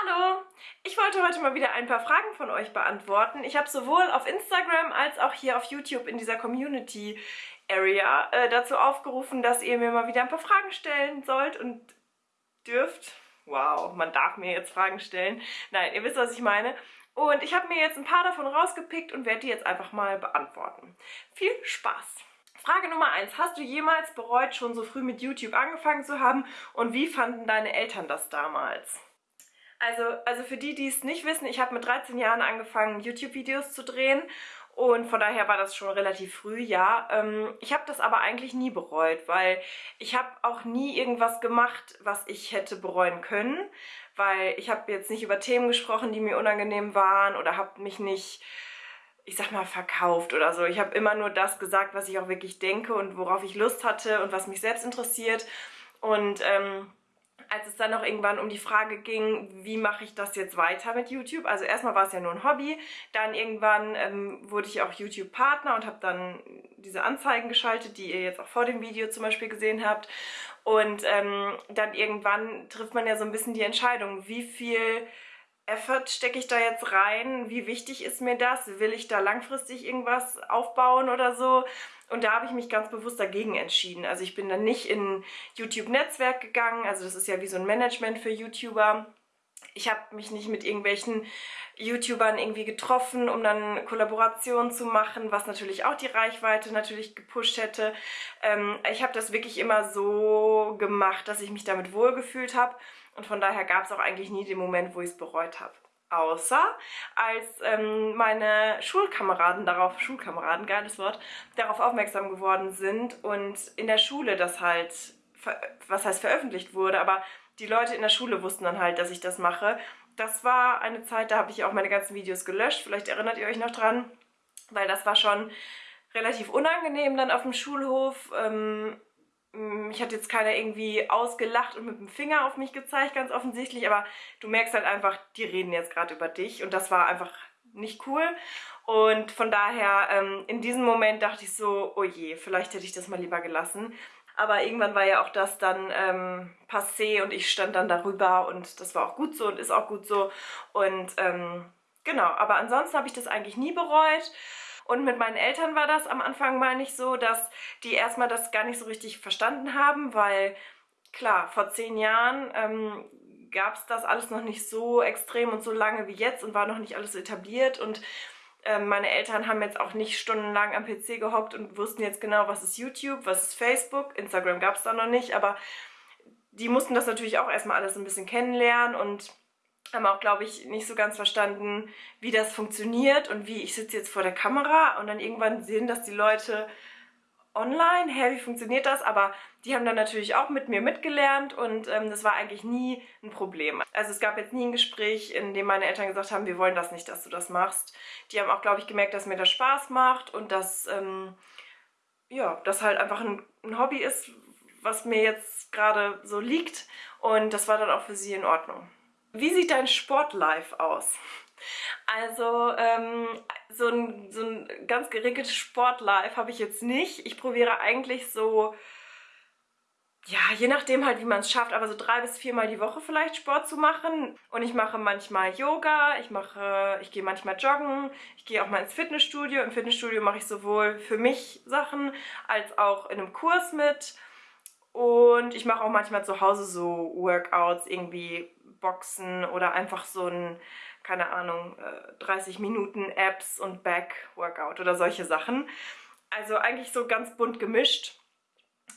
Hallo! Ich wollte heute mal wieder ein paar Fragen von euch beantworten. Ich habe sowohl auf Instagram als auch hier auf YouTube in dieser Community Area äh, dazu aufgerufen, dass ihr mir mal wieder ein paar Fragen stellen sollt und dürft. Wow, man darf mir jetzt Fragen stellen. Nein, ihr wisst, was ich meine. Und ich habe mir jetzt ein paar davon rausgepickt und werde die jetzt einfach mal beantworten. Viel Spaß! Frage Nummer 1. Hast du jemals bereut, schon so früh mit YouTube angefangen zu haben und wie fanden deine Eltern das damals? Also, also für die, die es nicht wissen, ich habe mit 13 Jahren angefangen, YouTube-Videos zu drehen und von daher war das schon relativ früh, ja. Ähm, ich habe das aber eigentlich nie bereut, weil ich habe auch nie irgendwas gemacht, was ich hätte bereuen können, weil ich habe jetzt nicht über Themen gesprochen, die mir unangenehm waren oder habe mich nicht, ich sag mal, verkauft oder so. Ich habe immer nur das gesagt, was ich auch wirklich denke und worauf ich Lust hatte und was mich selbst interessiert und ähm, als es dann noch irgendwann um die Frage ging, wie mache ich das jetzt weiter mit YouTube. Also erstmal war es ja nur ein Hobby, dann irgendwann ähm, wurde ich auch YouTube-Partner und habe dann diese Anzeigen geschaltet, die ihr jetzt auch vor dem Video zum Beispiel gesehen habt. Und ähm, dann irgendwann trifft man ja so ein bisschen die Entscheidung, wie viel Effort stecke ich da jetzt rein? Wie wichtig ist mir das? Will ich da langfristig irgendwas aufbauen oder so? Und da habe ich mich ganz bewusst dagegen entschieden. Also ich bin dann nicht in YouTube-Netzwerk gegangen, also das ist ja wie so ein Management für YouTuber. Ich habe mich nicht mit irgendwelchen YouTubern irgendwie getroffen, um dann Kollaborationen zu machen, was natürlich auch die Reichweite natürlich gepusht hätte. Ähm, ich habe das wirklich immer so gemacht, dass ich mich damit wohlgefühlt habe und von daher gab es auch eigentlich nie den Moment, wo ich es bereut habe. Außer als ähm, meine Schulkameraden darauf, Schulkameraden, geiles Wort, darauf aufmerksam geworden sind und in der Schule das halt, was heißt veröffentlicht wurde, aber die Leute in der Schule wussten dann halt, dass ich das mache. Das war eine Zeit, da habe ich auch meine ganzen Videos gelöscht, vielleicht erinnert ihr euch noch dran, weil das war schon relativ unangenehm dann auf dem Schulhof. Ähm, mich hat jetzt keiner irgendwie ausgelacht und mit dem Finger auf mich gezeigt, ganz offensichtlich, aber du merkst halt einfach, die reden jetzt gerade über dich und das war einfach nicht cool. Und von daher, ähm, in diesem Moment dachte ich so, oh je, vielleicht hätte ich das mal lieber gelassen. Aber irgendwann war ja auch das dann ähm, passé und ich stand dann darüber und das war auch gut so und ist auch gut so. Und ähm, genau, aber ansonsten habe ich das eigentlich nie bereut. Und mit meinen Eltern war das am Anfang mal nicht so, dass die erstmal das gar nicht so richtig verstanden haben, weil klar, vor zehn Jahren ähm, gab es das alles noch nicht so extrem und so lange wie jetzt und war noch nicht alles etabliert. Und ähm, meine Eltern haben jetzt auch nicht stundenlang am PC gehockt und wussten jetzt genau, was ist YouTube, was ist Facebook, Instagram gab es da noch nicht, aber die mussten das natürlich auch erstmal alles ein bisschen kennenlernen und haben auch, glaube ich, nicht so ganz verstanden, wie das funktioniert und wie ich sitze jetzt vor der Kamera und dann irgendwann sehen das die Leute online, hä, wie funktioniert das? Aber die haben dann natürlich auch mit mir mitgelernt und ähm, das war eigentlich nie ein Problem. Also es gab jetzt nie ein Gespräch, in dem meine Eltern gesagt haben, wir wollen das nicht, dass du das machst. Die haben auch, glaube ich, gemerkt, dass mir das Spaß macht und dass, ähm, ja, das halt einfach ein, ein Hobby ist, was mir jetzt gerade so liegt und das war dann auch für sie in Ordnung. Wie sieht dein Sportlife aus? Also ähm, so, ein, so ein ganz geregeltes Sportlife habe ich jetzt nicht. Ich probiere eigentlich so, ja, je nachdem halt, wie man es schafft, aber so drei bis viermal die Woche vielleicht Sport zu machen. Und ich mache manchmal Yoga, ich mache, ich gehe manchmal joggen, ich gehe auch mal ins Fitnessstudio. Im Fitnessstudio mache ich sowohl für mich Sachen als auch in einem Kurs mit. Und ich mache auch manchmal zu Hause so Workouts, irgendwie Boxen oder einfach so ein, keine Ahnung, 30 äh, Minuten Abs und Back-Workout oder solche Sachen. Also eigentlich so ganz bunt gemischt.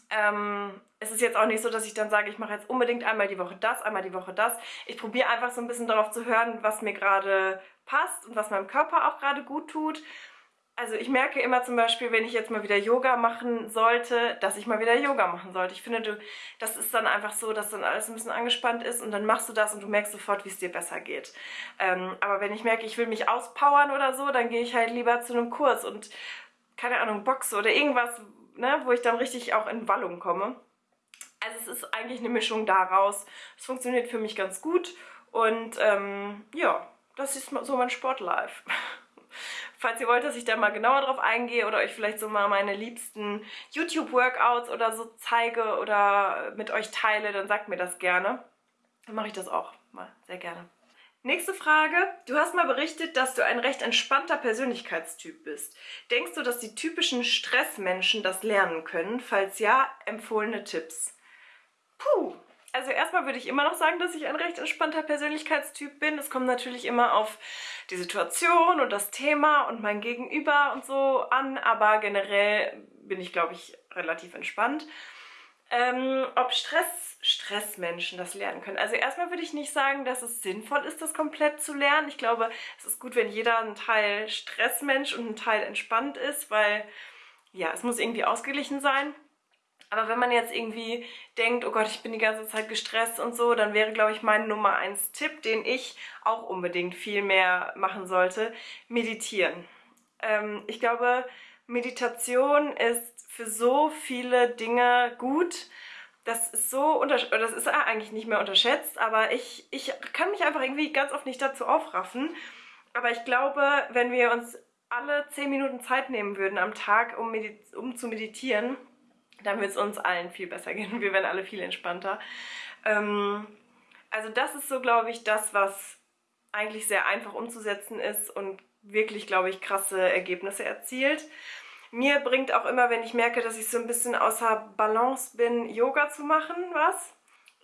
Ähm, es ist jetzt auch nicht so, dass ich dann sage, ich mache jetzt unbedingt einmal die Woche das, einmal die Woche das. Ich probiere einfach so ein bisschen darauf zu hören, was mir gerade passt und was meinem Körper auch gerade gut tut also ich merke immer zum Beispiel, wenn ich jetzt mal wieder Yoga machen sollte, dass ich mal wieder Yoga machen sollte. Ich finde, du, das ist dann einfach so, dass dann alles ein bisschen angespannt ist und dann machst du das und du merkst sofort, wie es dir besser geht. Ähm, aber wenn ich merke, ich will mich auspowern oder so, dann gehe ich halt lieber zu einem Kurs und, keine Ahnung, Boxe oder irgendwas, ne, wo ich dann richtig auch in Wallung komme. Also es ist eigentlich eine Mischung daraus. Es funktioniert für mich ganz gut und ähm, ja, das ist so mein Sportlife. Falls ihr wollt, dass ich da mal genauer drauf eingehe oder euch vielleicht so mal meine liebsten YouTube-Workouts oder so zeige oder mit euch teile, dann sagt mir das gerne. Dann mache ich das auch mal sehr gerne. Nächste Frage. Du hast mal berichtet, dass du ein recht entspannter Persönlichkeitstyp bist. Denkst du, dass die typischen Stressmenschen das lernen können? Falls ja, empfohlene Tipps. Puh. Also erstmal würde ich immer noch sagen, dass ich ein recht entspannter Persönlichkeitstyp bin. Es kommt natürlich immer auf die Situation und das Thema und mein Gegenüber und so an, aber generell bin ich, glaube ich, relativ entspannt. Ähm, ob Stress, Stressmenschen das lernen können. Also erstmal würde ich nicht sagen, dass es sinnvoll ist, das komplett zu lernen. Ich glaube, es ist gut, wenn jeder ein Teil Stressmensch und ein Teil entspannt ist, weil ja, es muss irgendwie ausgeglichen sein. Aber wenn man jetzt irgendwie denkt, oh Gott, ich bin die ganze Zeit gestresst und so, dann wäre, glaube ich, mein Nummer eins Tipp, den ich auch unbedingt viel mehr machen sollte, meditieren. Ähm, ich glaube, Meditation ist für so viele Dinge gut. Das ist so das ist eigentlich nicht mehr unterschätzt, aber ich, ich kann mich einfach irgendwie ganz oft nicht dazu aufraffen. Aber ich glaube, wenn wir uns alle 10 Minuten Zeit nehmen würden am Tag, um, um zu meditieren, dann wird es uns allen viel besser gehen. Wir werden alle viel entspannter. Ähm, also das ist so, glaube ich, das, was eigentlich sehr einfach umzusetzen ist und wirklich, glaube ich, krasse Ergebnisse erzielt. Mir bringt auch immer, wenn ich merke, dass ich so ein bisschen außer Balance bin, Yoga zu machen, was.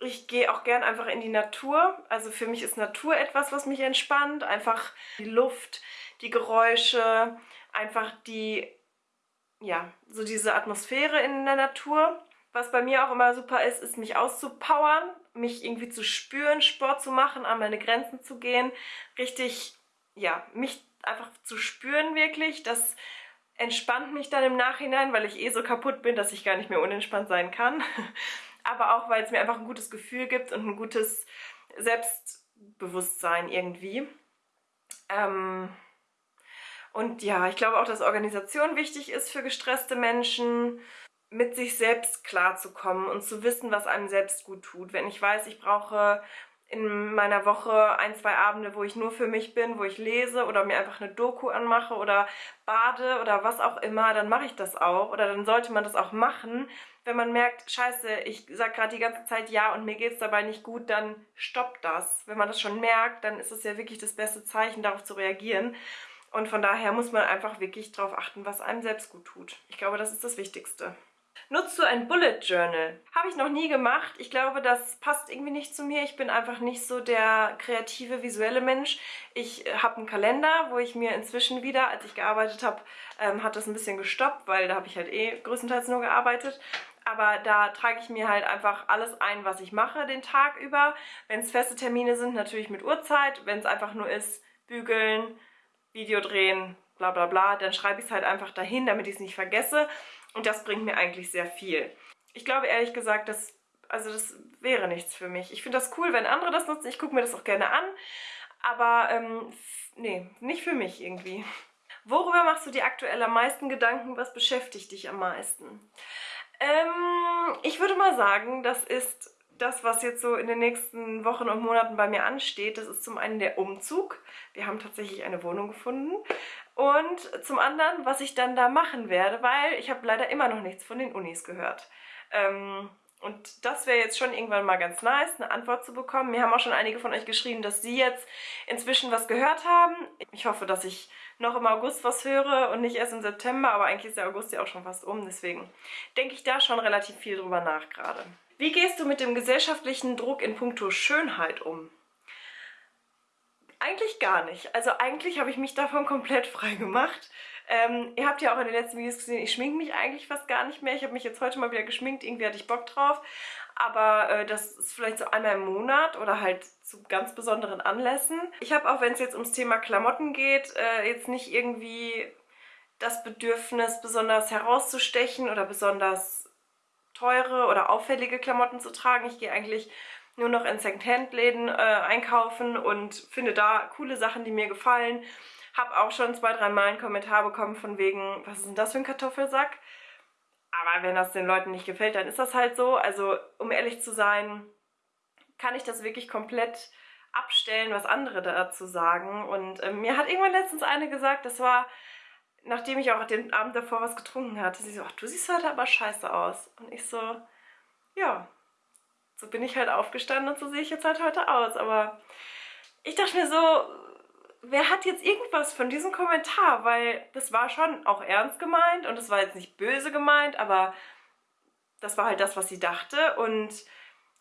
Ich gehe auch gern einfach in die Natur. Also für mich ist Natur etwas, was mich entspannt. Einfach die Luft, die Geräusche, einfach die, ja, so diese Atmosphäre in der Natur. Was bei mir auch immer super ist, ist mich auszupowern, mich irgendwie zu spüren, Sport zu machen, an meine Grenzen zu gehen. Richtig, ja, mich einfach zu spüren wirklich, dass entspannt mich dann im Nachhinein, weil ich eh so kaputt bin, dass ich gar nicht mehr unentspannt sein kann. Aber auch, weil es mir einfach ein gutes Gefühl gibt und ein gutes Selbstbewusstsein irgendwie. Ähm und ja, ich glaube auch, dass Organisation wichtig ist für gestresste Menschen, mit sich selbst klarzukommen und zu wissen, was einem selbst gut tut. Wenn ich weiß, ich brauche in meiner Woche ein, zwei Abende, wo ich nur für mich bin, wo ich lese oder mir einfach eine Doku anmache oder bade oder was auch immer, dann mache ich das auch. Oder dann sollte man das auch machen. Wenn man merkt, scheiße, ich sage gerade die ganze Zeit ja und mir geht es dabei nicht gut, dann stoppt das. Wenn man das schon merkt, dann ist es ja wirklich das beste Zeichen, darauf zu reagieren. Und von daher muss man einfach wirklich darauf achten, was einem selbst gut tut. Ich glaube, das ist das Wichtigste. Nutzt du ein Bullet Journal? Habe ich noch nie gemacht. Ich glaube, das passt irgendwie nicht zu mir. Ich bin einfach nicht so der kreative, visuelle Mensch. Ich äh, habe einen Kalender, wo ich mir inzwischen wieder, als ich gearbeitet habe, ähm, hat das ein bisschen gestoppt, weil da habe ich halt eh größtenteils nur gearbeitet. Aber da trage ich mir halt einfach alles ein, was ich mache den Tag über. Wenn es feste Termine sind, natürlich mit Uhrzeit. Wenn es einfach nur ist, bügeln, Video drehen, bla bla bla, dann schreibe ich es halt einfach dahin, damit ich es nicht vergesse. Und das bringt mir eigentlich sehr viel. Ich glaube ehrlich gesagt, dass, also das wäre nichts für mich. Ich finde das cool, wenn andere das nutzen. Ich gucke mir das auch gerne an. Aber ähm, nee, nicht für mich irgendwie. Worüber machst du dir aktuell am meisten Gedanken? Was beschäftigt dich am meisten? Ähm, ich würde mal sagen, das ist das, was jetzt so in den nächsten Wochen und Monaten bei mir ansteht. Das ist zum einen der Umzug. Wir haben tatsächlich eine Wohnung gefunden. Und zum anderen, was ich dann da machen werde, weil ich habe leider immer noch nichts von den Unis gehört. Ähm, und das wäre jetzt schon irgendwann mal ganz nice, eine Antwort zu bekommen. Mir haben auch schon einige von euch geschrieben, dass sie jetzt inzwischen was gehört haben. Ich hoffe, dass ich noch im August was höre und nicht erst im September, aber eigentlich ist der August ja auch schon fast um. Deswegen denke ich da schon relativ viel drüber nach gerade. Wie gehst du mit dem gesellschaftlichen Druck in puncto Schönheit um? Eigentlich gar nicht. Also eigentlich habe ich mich davon komplett frei gemacht. Ähm, ihr habt ja auch in den letzten Videos gesehen, ich schminke mich eigentlich fast gar nicht mehr. Ich habe mich jetzt heute mal wieder geschminkt, irgendwie hatte ich Bock drauf. Aber äh, das ist vielleicht so einmal im Monat oder halt zu ganz besonderen Anlässen. Ich habe auch, wenn es jetzt ums Thema Klamotten geht, äh, jetzt nicht irgendwie das Bedürfnis, besonders herauszustechen oder besonders teure oder auffällige Klamotten zu tragen. Ich gehe eigentlich nur noch in Secondhand-Läden äh, einkaufen und finde da coole Sachen, die mir gefallen. Habe auch schon zwei, drei Mal einen Kommentar bekommen von wegen, was ist denn das für ein Kartoffelsack? Aber wenn das den Leuten nicht gefällt, dann ist das halt so. Also um ehrlich zu sein, kann ich das wirklich komplett abstellen, was andere dazu sagen. Und äh, mir hat irgendwann letztens eine gesagt, das war, nachdem ich auch den Abend davor was getrunken hatte, sie so, ach, du siehst heute aber scheiße aus. Und ich so, ja, so bin ich halt aufgestanden und so sehe ich jetzt halt heute aus. Aber ich dachte mir so, wer hat jetzt irgendwas von diesem Kommentar? Weil das war schon auch ernst gemeint und es war jetzt nicht böse gemeint, aber das war halt das, was sie dachte und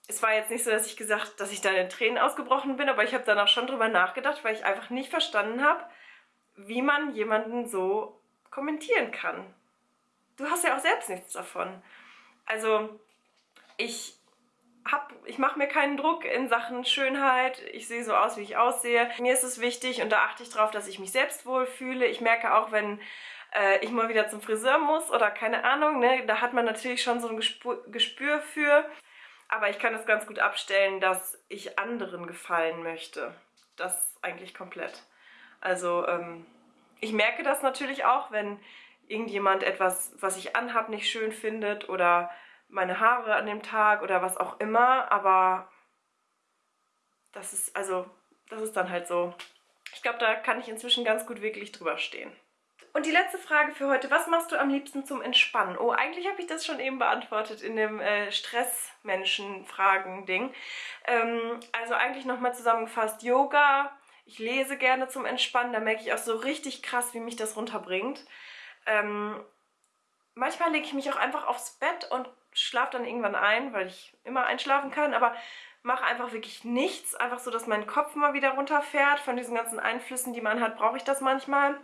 es war jetzt nicht so, dass ich gesagt, dass ich da in Tränen ausgebrochen bin, aber ich habe danach schon drüber nachgedacht, weil ich einfach nicht verstanden habe, wie man jemanden so kommentieren kann. Du hast ja auch selbst nichts davon. Also ich ich mache mir keinen Druck in Sachen Schönheit. Ich sehe so aus, wie ich aussehe. Mir ist es wichtig und da achte ich darauf, dass ich mich selbst wohlfühle. Ich merke auch, wenn äh, ich mal wieder zum Friseur muss oder keine Ahnung, ne, da hat man natürlich schon so ein Gespür, Gespür für. Aber ich kann es ganz gut abstellen, dass ich anderen gefallen möchte. Das eigentlich komplett. Also ähm, ich merke das natürlich auch, wenn irgendjemand etwas, was ich anhab, nicht schön findet oder meine Haare an dem Tag oder was auch immer, aber das ist, also, das ist dann halt so. Ich glaube, da kann ich inzwischen ganz gut wirklich drüber stehen. Und die letzte Frage für heute, was machst du am liebsten zum Entspannen? Oh, eigentlich habe ich das schon eben beantwortet in dem äh, Stressmenschen-Fragen-Ding. Ähm, also eigentlich nochmal zusammengefasst, Yoga, ich lese gerne zum Entspannen, da merke ich auch so richtig krass, wie mich das runterbringt. Ähm, manchmal lege ich mich auch einfach aufs Bett und schlafe dann irgendwann ein, weil ich immer einschlafen kann, aber mache einfach wirklich nichts, einfach so, dass mein Kopf mal wieder runterfährt. Von diesen ganzen Einflüssen, die man hat, brauche ich das manchmal.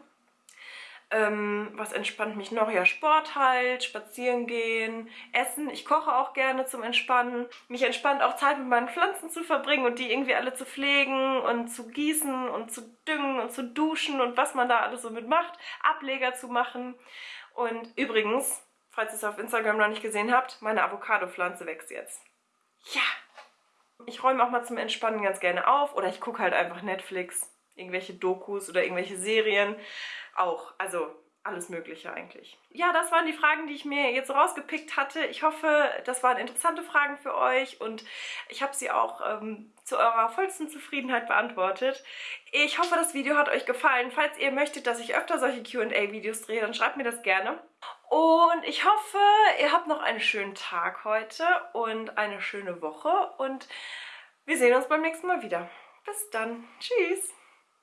Ähm, was entspannt mich noch? Ja, Sport halt, spazieren gehen, essen. Ich koche auch gerne zum Entspannen. Mich entspannt auch Zeit mit meinen Pflanzen zu verbringen und die irgendwie alle zu pflegen und zu gießen und zu düngen und zu duschen und was man da alles so mitmacht. Ableger zu machen. Und übrigens, falls ihr es auf Instagram noch nicht gesehen habt, meine Avocado-Pflanze wächst jetzt. Ja! Ich räume auch mal zum Entspannen ganz gerne auf oder ich gucke halt einfach Netflix, irgendwelche Dokus oder irgendwelche Serien. Auch, also alles mögliche eigentlich. Ja, das waren die Fragen, die ich mir jetzt rausgepickt hatte. Ich hoffe, das waren interessante Fragen für euch und ich habe sie auch ähm, zu eurer vollsten Zufriedenheit beantwortet. Ich hoffe, das Video hat euch gefallen. Falls ihr möchtet, dass ich öfter solche Q&A-Videos drehe, dann schreibt mir das gerne. Und ich hoffe, ihr habt noch einen schönen Tag heute und eine schöne Woche und wir sehen uns beim nächsten Mal wieder. Bis dann. Tschüss.